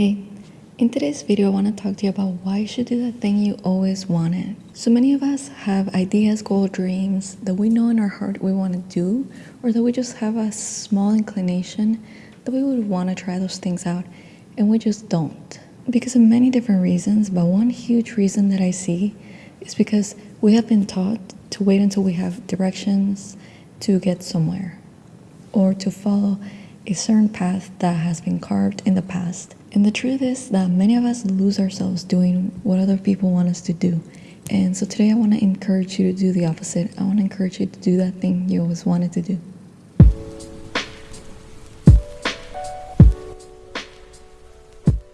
Hey, in today's video I want to talk to you about why you should do the thing you always wanted. So many of us have ideas, goals, dreams that we know in our heart we want to do or that we just have a small inclination that we would want to try those things out and we just don't. Because of many different reasons, but one huge reason that I see is because we have been taught to wait until we have directions to get somewhere or to follow a certain path that has been carved in the past. And the truth is that many of us lose ourselves doing what other people want us to do. And so today I want to encourage you to do the opposite. I want to encourage you to do that thing you always wanted to do.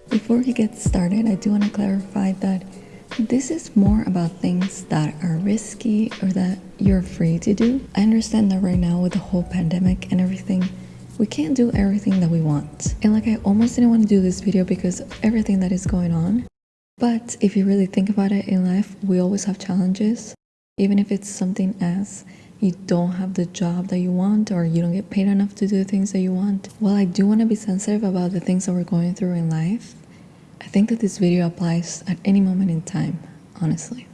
Before we get started, I do want to clarify that this is more about things that are risky or that you're afraid to do. I understand that right now with the whole pandemic and everything, we can't do everything that we want. And like I almost didn't want to do this video because of everything that is going on. But if you really think about it in life, we always have challenges. Even if it's something as you don't have the job that you want or you don't get paid enough to do the things that you want. While I do want to be sensitive about the things that we're going through in life, I think that this video applies at any moment in time, honestly.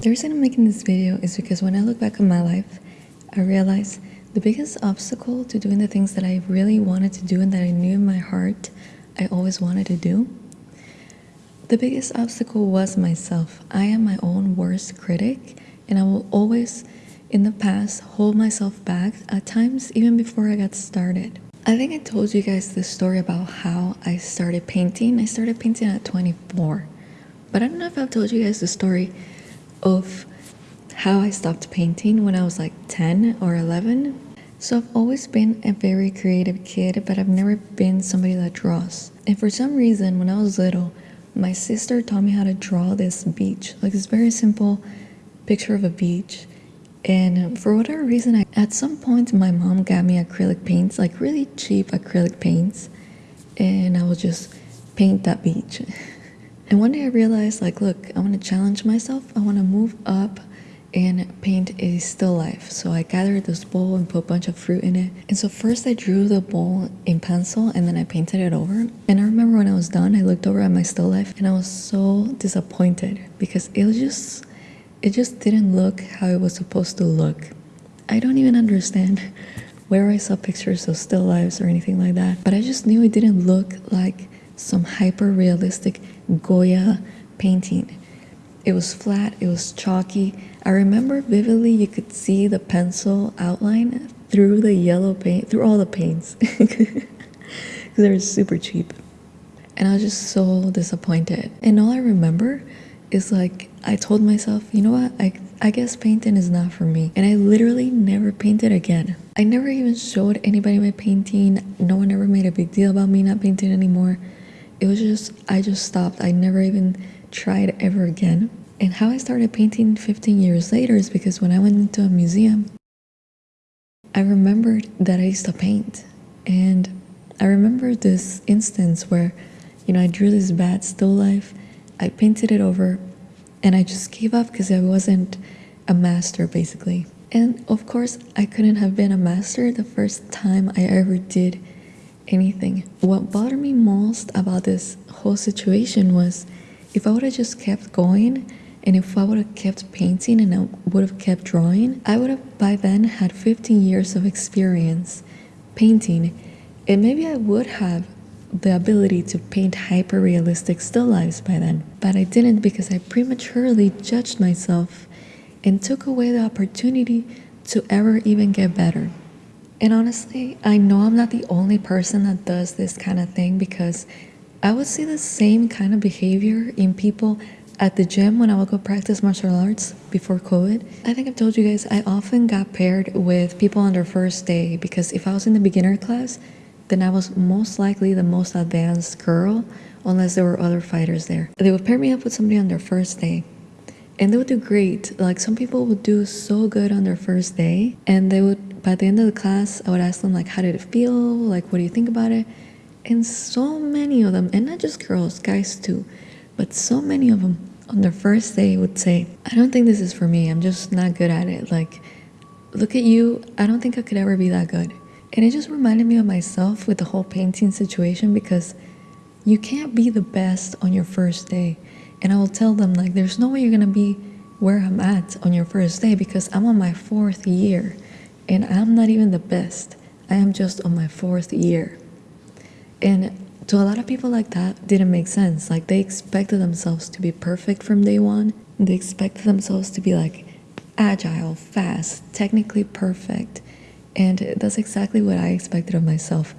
The reason I'm making this video is because when I look back on my life, I realize the biggest obstacle to doing the things that I really wanted to do and that I knew in my heart I always wanted to do, the biggest obstacle was myself. I am my own worst critic, and I will always, in the past, hold myself back at times, even before I got started. I think I told you guys the story about how I started painting. I started painting at 24, but I don't know if I've told you guys the story of how I stopped painting when I was like 10 or 11. So I've always been a very creative kid, but I've never been somebody that draws. And for some reason, when I was little, my sister taught me how to draw this beach, like this very simple picture of a beach. And for whatever reason, I, at some point, my mom got me acrylic paints, like really cheap acrylic paints, and I would just paint that beach. and one day I realized, like, look, I want to challenge myself. I want to move up and paint a still life. So I gathered this bowl and put a bunch of fruit in it. And so first I drew the bowl in pencil and then I painted it over. And I remember when I was done, I looked over at my still life and I was so disappointed because it was just, it just didn't look how it was supposed to look. I don't even understand where I saw pictures of still lives or anything like that. But I just knew it didn't look like some hyper realistic Goya painting. It was flat, it was chalky. I remember vividly you could see the pencil outline through the yellow paint, through all the paints. Because they were super cheap. And I was just so disappointed. And all I remember is like, I told myself, you know what, I, I guess painting is not for me. And I literally never painted again. I never even showed anybody my painting. No one ever made a big deal about me not painting anymore. It was just, I just stopped. I never even tried ever again. And how I started painting 15 years later is because when I went into a museum, I remembered that I used to paint. And I remember this instance where, you know, I drew this bad still life, I painted it over, and I just gave up because I wasn't a master basically. And of course, I couldn't have been a master the first time I ever did anything. What bothered me most about this whole situation was if I would have just kept going and if I would have kept painting and I would have kept drawing, I would have by then had 15 years of experience painting and maybe I would have the ability to paint hyper realistic still lifes by then. But I didn't because I prematurely judged myself and took away the opportunity to ever even get better. And honestly, I know I'm not the only person that does this kind of thing because I would see the same kind of behavior in people at the gym when I would go practice martial arts before COVID. I think I've told you guys I often got paired with people on their first day because if I was in the beginner class, then I was most likely the most advanced girl unless there were other fighters there. They would pair me up with somebody on their first day and they would do great. Like some people would do so good on their first day and they would by the end of the class, I would ask them like how did it feel? Like what do you think about it? And so many of them, and not just girls, guys too, but so many of them on their first day would say, I don't think this is for me. I'm just not good at it. Like, look at you. I don't think I could ever be that good. And it just reminded me of myself with the whole painting situation because you can't be the best on your first day. And I will tell them, like, there's no way you're gonna be where I'm at on your first day because I'm on my fourth year and I'm not even the best. I am just on my fourth year. And to a lot of people like that didn't make sense. Like they expected themselves to be perfect from day one. They expected themselves to be like agile, fast, technically perfect. And that's exactly what I expected of myself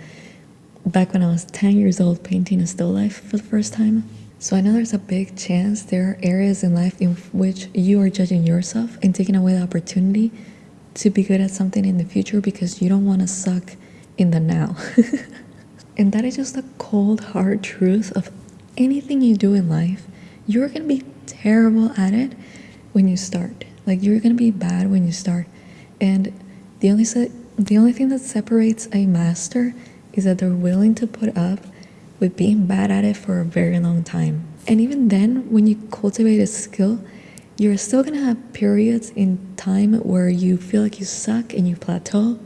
back when I was 10 years old painting a still life for the first time. So I know there's a big chance there are areas in life in which you are judging yourself and taking away the opportunity to be good at something in the future because you don't want to suck in the now. and that is just the cold, hard truth of anything you do in life. You're going to be terrible at it when you start. Like you're going to be bad when you start. And the only the only thing that separates a master is that they're willing to put up with being bad at it for a very long time. And even then, when you cultivate a skill, you're still gonna have periods in time where you feel like you suck and you plateau,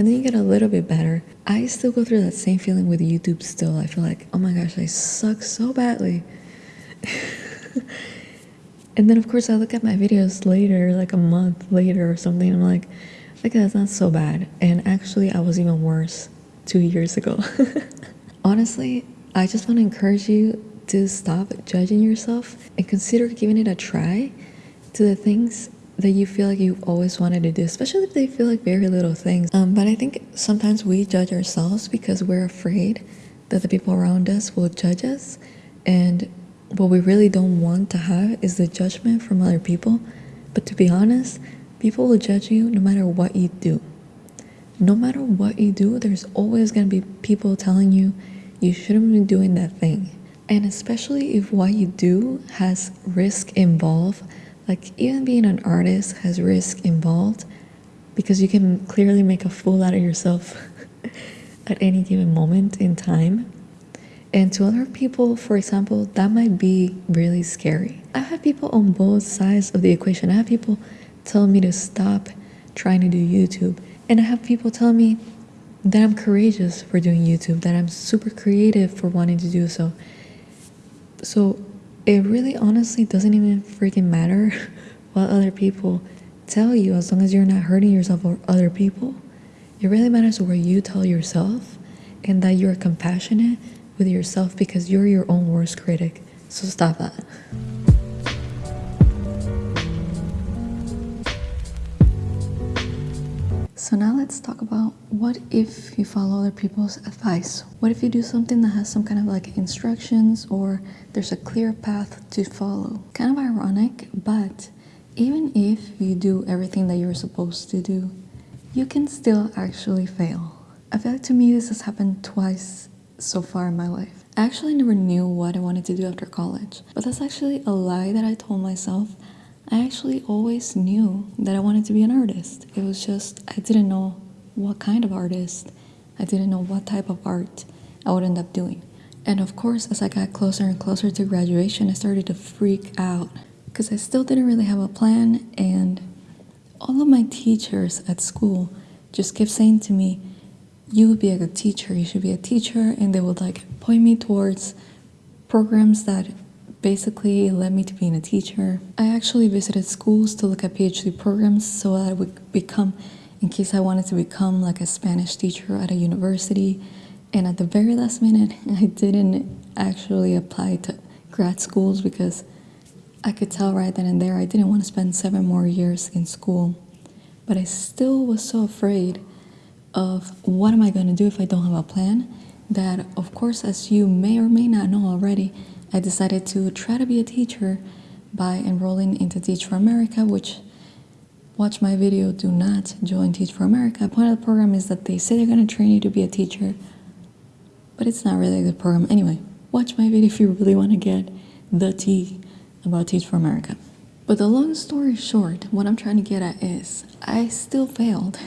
and then you get a little bit better. I still go through that same feeling with YouTube still. I feel like, oh my gosh, I suck so badly. and then, of course, I look at my videos later, like a month later or something, I'm like, okay, that's not so bad. And actually, I was even worse two years ago. Honestly, I just want to encourage you to stop judging yourself and consider giving it a try to the things that you feel like you've always wanted to do, especially if they feel like very little things. Um, but I think sometimes we judge ourselves because we're afraid that the people around us will judge us. And what we really don't want to have is the judgment from other people. But to be honest, people will judge you no matter what you do no matter what you do, there's always going to be people telling you you shouldn't be doing that thing. And especially if what you do has risk involved, like even being an artist has risk involved because you can clearly make a fool out of yourself at any given moment in time. And to other people, for example, that might be really scary. I've people on both sides of the equation. I have people telling me to stop trying to do YouTube and I have people tell me that I'm courageous for doing YouTube, that I'm super creative for wanting to do so. So it really honestly doesn't even freaking matter what other people tell you as long as you're not hurting yourself or other people. It really matters what you tell yourself and that you're compassionate with yourself because you're your own worst critic. So stop that. So now let's talk about what if you follow other people's advice? What if you do something that has some kind of like instructions or there's a clear path to follow? Kind of ironic, but even if you do everything that you're supposed to do, you can still actually fail. I feel like to me this has happened twice so far in my life. I actually never knew what I wanted to do after college, but that's actually a lie that I told myself I actually always knew that I wanted to be an artist. It was just, I didn't know what kind of artist. I didn't know what type of art I would end up doing. And of course, as I got closer and closer to graduation, I started to freak out because I still didn't really have a plan. And all of my teachers at school just kept saying to me, You would be a good teacher, you should be a teacher. And they would like point me towards programs that basically it led me to being a teacher. I actually visited schools to look at PhD programs so that I would become, in case I wanted to become like a Spanish teacher at a university. And at the very last minute, I didn't actually apply to grad schools because I could tell right then and there I didn't want to spend seven more years in school. But I still was so afraid of what am I going to do if I don't have a plan that, of course, as you may or may not know already, I decided to try to be a teacher by enrolling into Teach for America, which watch my video, do not join Teach for America. The point of the program is that they say they're going to train you to be a teacher, but it's not really a good program. Anyway, watch my video if you really want to get the tea about Teach for America. But the long story short, what I'm trying to get at is I still failed.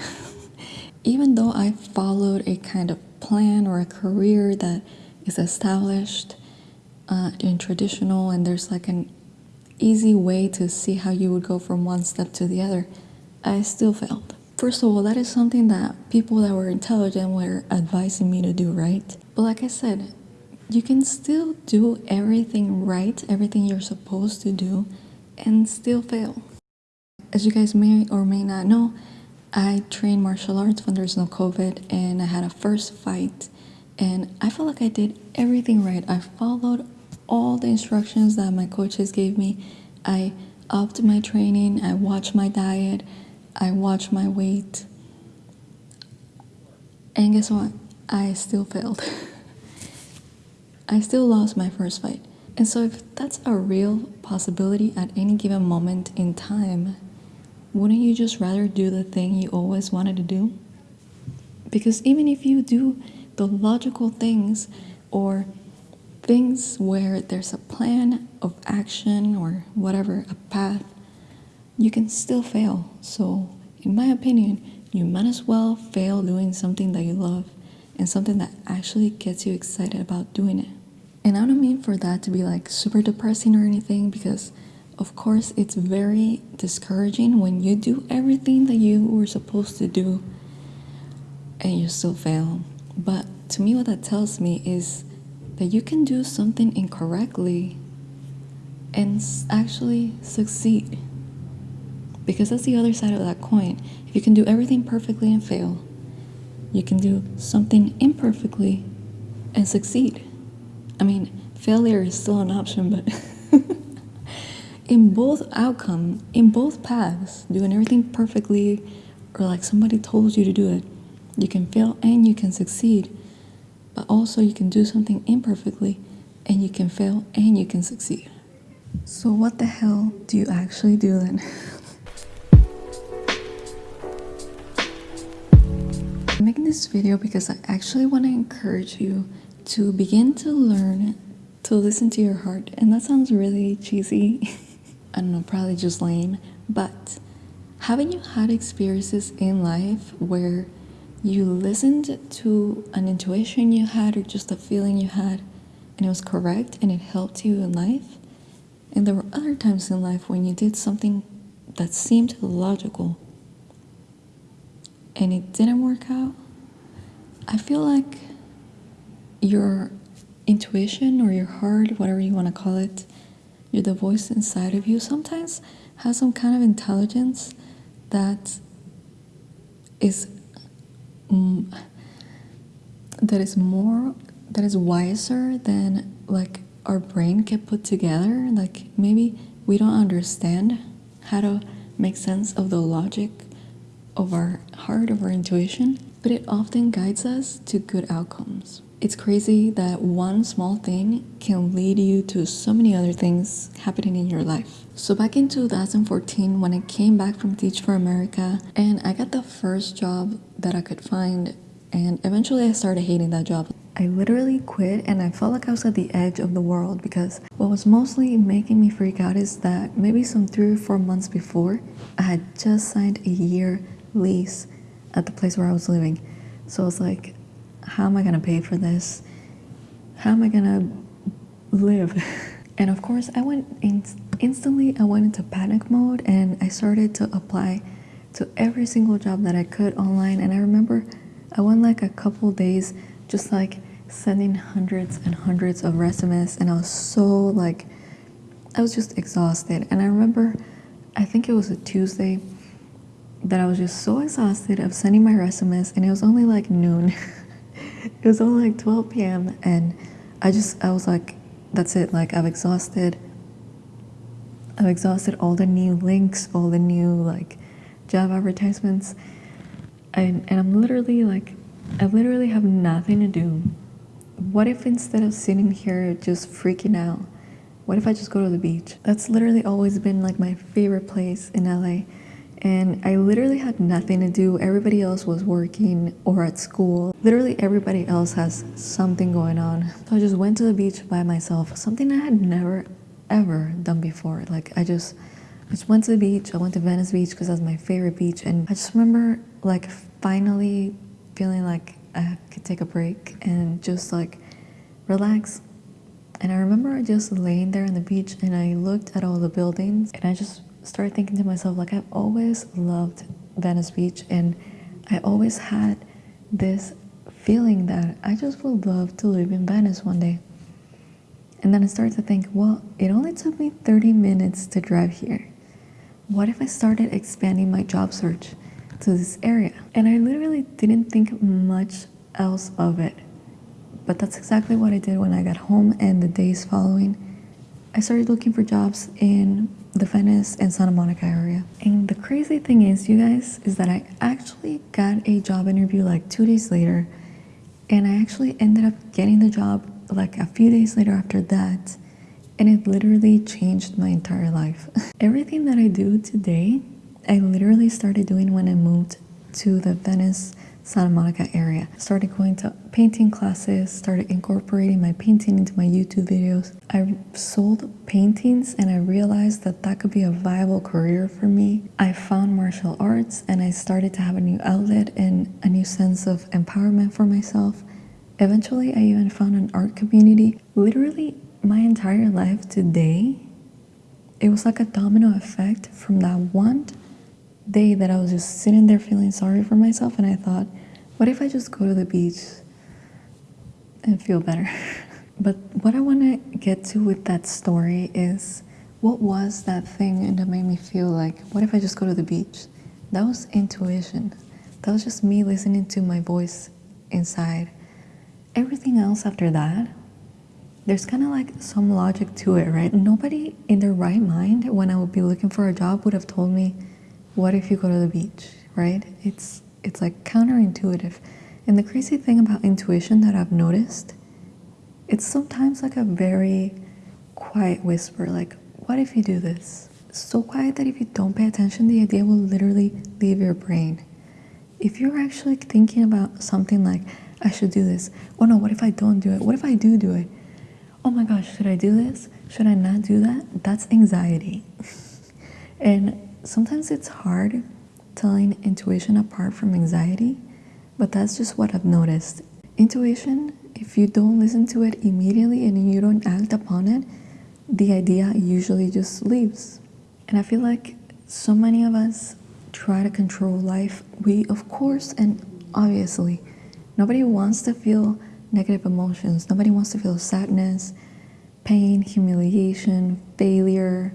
Even though I followed a kind of plan or a career that is established, uh, in traditional and there's like an easy way to see how you would go from one step to the other, I still failed. First of all, that is something that people that were intelligent were advising me to do, right? But like I said, you can still do everything right, everything you're supposed to do, and still fail. As you guys may or may not know, I trained martial arts when there's no COVID, and I had a first fight, and I felt like I did everything right. I followed all the instructions that my coaches gave me. I upped my training, I watched my diet, I watched my weight, and guess what? I still failed. I still lost my first fight. And so, if that's a real possibility at any given moment in time, wouldn't you just rather do the thing you always wanted to do? Because even if you do the logical things or things where there's a plan of action or whatever, a path, you can still fail. So, in my opinion, you might as well fail doing something that you love and something that actually gets you excited about doing it. And I don't mean for that to be like super depressing or anything because, of course, it's very discouraging when you do everything that you were supposed to do and you still fail. But to me, what that tells me is that you can do something incorrectly and actually succeed. Because that's the other side of that coin. If you can do everything perfectly and fail, you can do something imperfectly and succeed. I mean, failure is still an option, but in both outcome, in both paths, doing everything perfectly or like somebody told you to do it, you can fail and you can succeed. But also you can do something imperfectly and you can fail and you can succeed. So what the hell do you actually do then? I'm making this video because I actually want to encourage you to begin to learn to listen to your heart. And that sounds really cheesy. I don't know, probably just lame. But haven't you had experiences in life where you listened to an intuition you had or just a feeling you had and it was correct and it helped you in life? And there were other times in life when you did something that seemed logical and it didn't work out. I feel like your intuition or your heart, whatever you want to call it, you're the voice inside of you, sometimes has some kind of intelligence that is that is more that is wiser than like our brain can put together like maybe we don't understand how to make sense of the logic of our heart of our intuition but it often guides us to good outcomes it's crazy that one small thing can lead you to so many other things happening in your life. So back in 2014 when I came back from Teach for America and I got the first job that I could find and eventually I started hating that job. I literally quit and I felt like I was at the edge of the world because what was mostly making me freak out is that maybe some three or four months before I had just signed a year lease at the place where I was living. So I was like, how am I gonna pay for this? How am I gonna live? and of course, I went in instantly, I went into panic mode and I started to apply to every single job that I could online. And I remember I went like a couple days just like sending hundreds and hundreds of resumes, and I was so like, I was just exhausted. And I remember, I think it was a Tuesday that I was just so exhausted of sending my resumes, and it was only like noon. it was only like 12 p.m. and I just I was like, that's it. Like I've exhausted. I've exhausted all the new links, all the new like job advertisements, and and I'm literally like, I literally have nothing to do. What if instead of sitting here just freaking out, what if I just go to the beach? That's literally always been like my favorite place in LA and I literally had nothing to do. Everybody else was working or at school. Literally everybody else has something going on. So I just went to the beach by myself, something I had never ever done before. Like I just I just went to the beach. I went to Venice Beach because that's my favorite beach and I just remember like finally feeling like I could take a break and just like relax. And I remember just laying there on the beach and I looked at all the buildings and I just started thinking to myself like I've always loved Venice Beach, and I always had this feeling that I just would love to live in Venice one day. And then I started to think, well, it only took me 30 minutes to drive here. What if I started expanding my job search to this area? And I literally didn't think much else of it. But that's exactly what I did when I got home and the days following. I started looking for jobs in the Venice and Santa Monica area. And the crazy thing is, you guys, is that I actually got a job interview like two days later and I actually ended up getting the job like a few days later after that. And it literally changed my entire life. Everything that I do today, I literally started doing when I moved to the Venice Santa Monica area. Started going to painting classes, started incorporating my painting into my YouTube videos. I sold paintings and I realized that that could be a viable career for me. I found martial arts and I started to have a new outlet and a new sense of empowerment for myself. Eventually, I even found an art community. Literally, my entire life today, it was like a domino effect from that one day that I was just sitting there feeling sorry for myself and I thought, what if I just go to the beach and feel better? but what I want to get to with that story is what was that thing that made me feel like, what if I just go to the beach? That was intuition. That was just me listening to my voice inside. Everything else after that, there's kind of like some logic to it, right? Nobody in their right mind, when I would be looking for a job, would have told me, what if you go to the beach, right? It's, it's like counterintuitive. And the crazy thing about intuition that I've noticed, it's sometimes like a very quiet whisper, like, what if you do this? So quiet that if you don't pay attention, the idea will literally leave your brain. If you're actually thinking about something like, I should do this, oh no, what if I don't do it? What if I do do it? Oh my gosh, should I do this? Should I not do that? That's anxiety. and sometimes it's hard telling intuition apart from anxiety, but that's just what I've noticed. Intuition, if you don't listen to it immediately and you don't act upon it, the idea usually just leaves. And I feel like so many of us try to control life. We, of course, and obviously, nobody wants to feel negative emotions. Nobody wants to feel sadness, pain, humiliation, failure,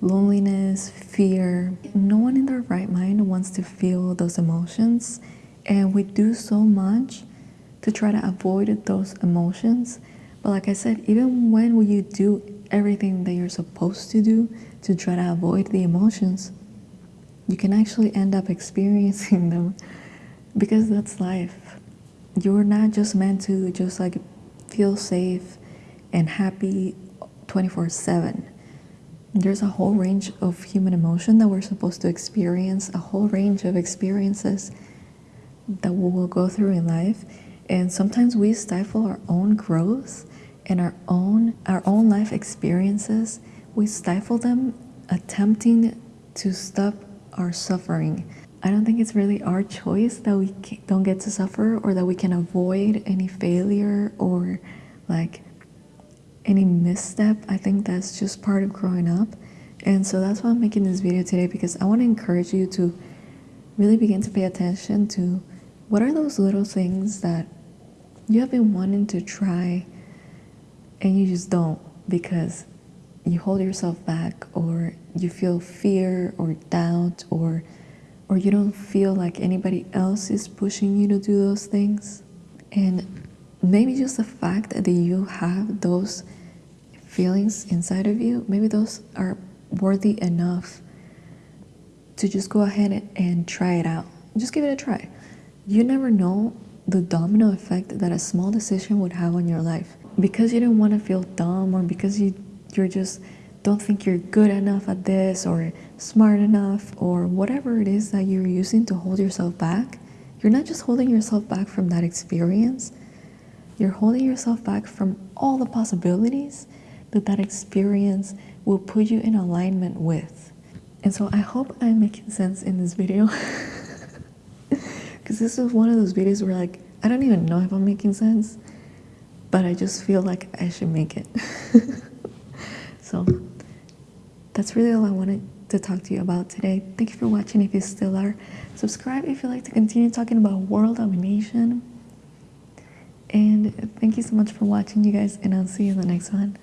loneliness, fear. No one in their right mind wants to feel those emotions, and we do so much to try to avoid those emotions. But like I said, even when you do everything that you're supposed to do to try to avoid the emotions, you can actually end up experiencing them because that's life. You're not just meant to just like feel safe and happy 24 7 there's a whole range of human emotion that we're supposed to experience, a whole range of experiences that we will go through in life. And sometimes we stifle our own growth and our own our own life experiences. We stifle them attempting to stop our suffering. I don't think it's really our choice that we don't get to suffer or that we can avoid any failure or like any misstep. I think that's just part of growing up. And so that's why I'm making this video today because I want to encourage you to really begin to pay attention to what are those little things that you have been wanting to try and you just don't because you hold yourself back or you feel fear or doubt or or you don't feel like anybody else is pushing you to do those things and maybe just the fact that you have those feelings inside of you, maybe those are worthy enough to just go ahead and try it out. Just give it a try. You never know the domino effect that a small decision would have on your life. Because you don't want to feel dumb or because you you're just don't think you're good enough at this or smart enough or whatever it is that you're using to hold yourself back, you're not just holding yourself back from that experience, you're holding yourself back from all the possibilities that that experience will put you in alignment with. And so I hope I'm making sense in this video. Because this is one of those videos where like, I don't even know if I'm making sense, but I just feel like I should make it. so that's really all I wanted to talk to you about today. Thank you for watching if you still are. Subscribe if you like to continue talking about world domination. And thank you so much for watching, you guys, and I'll see you in the next one.